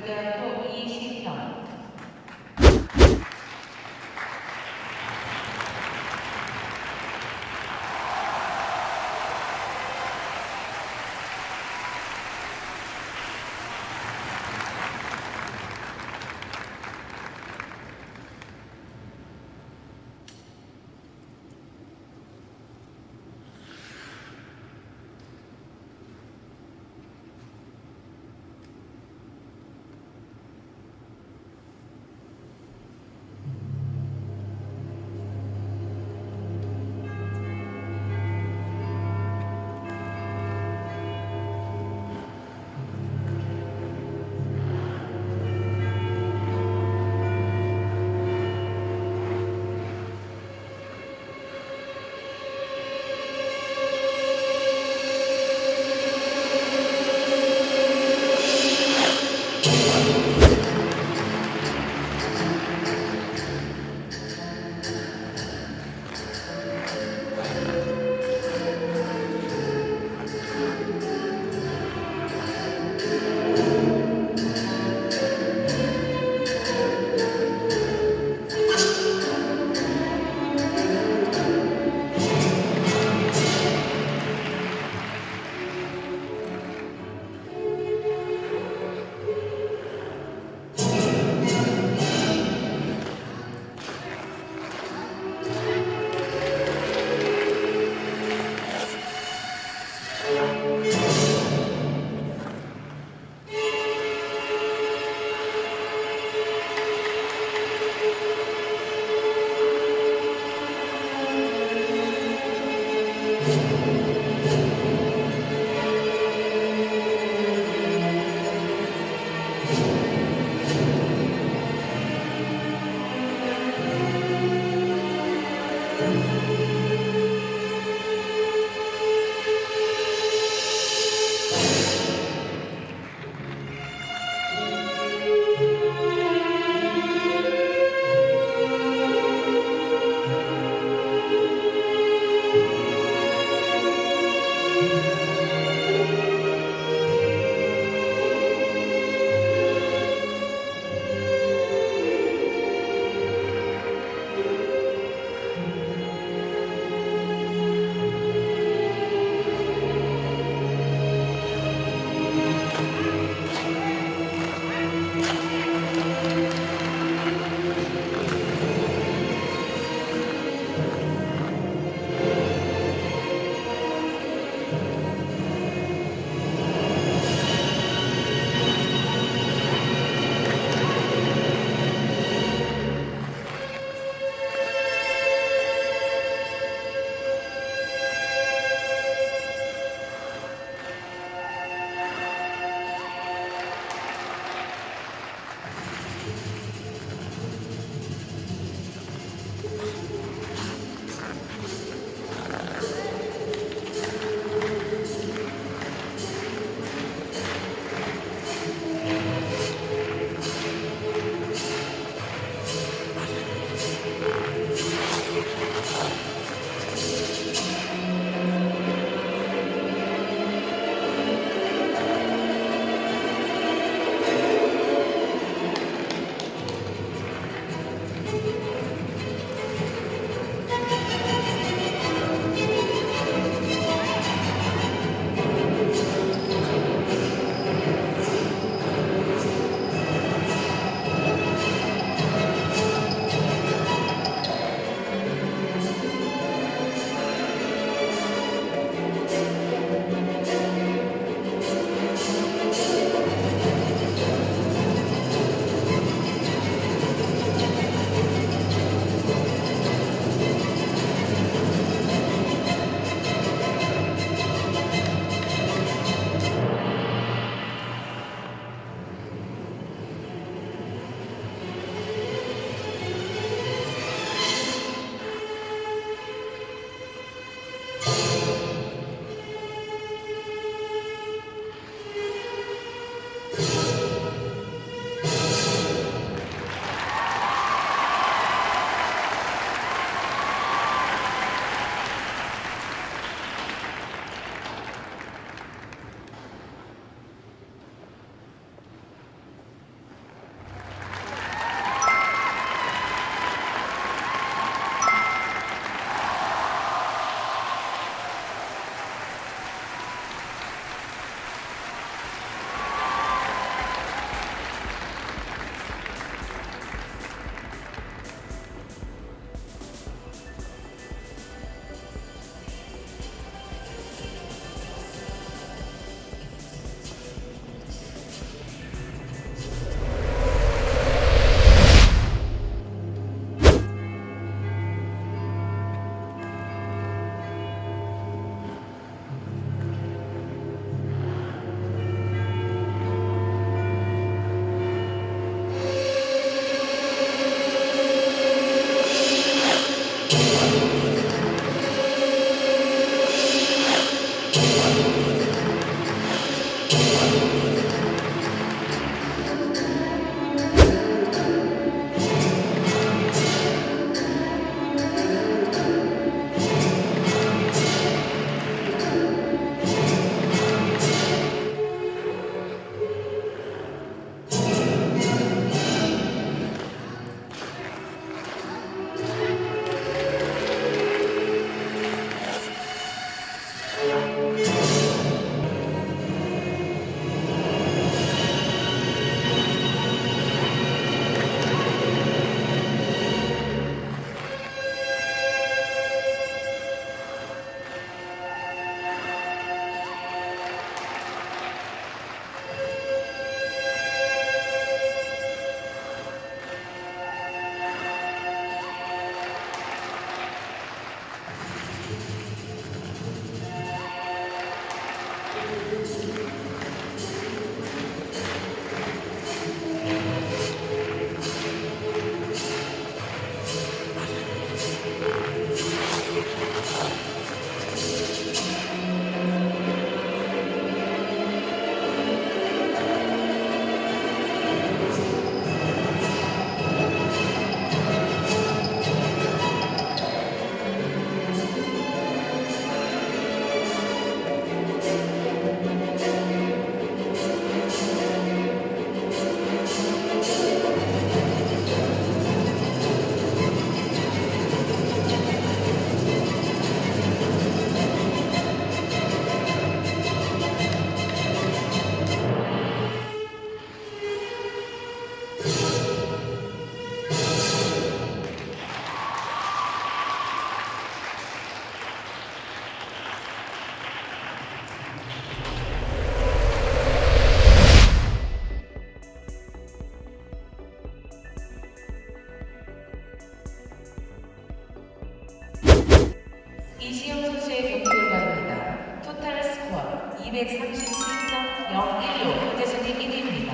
这个做一线挑 Deus. 이시영 선수의 경기 결과입니다. 토탈 스코어 237.016, 현재 순위 1위입니다.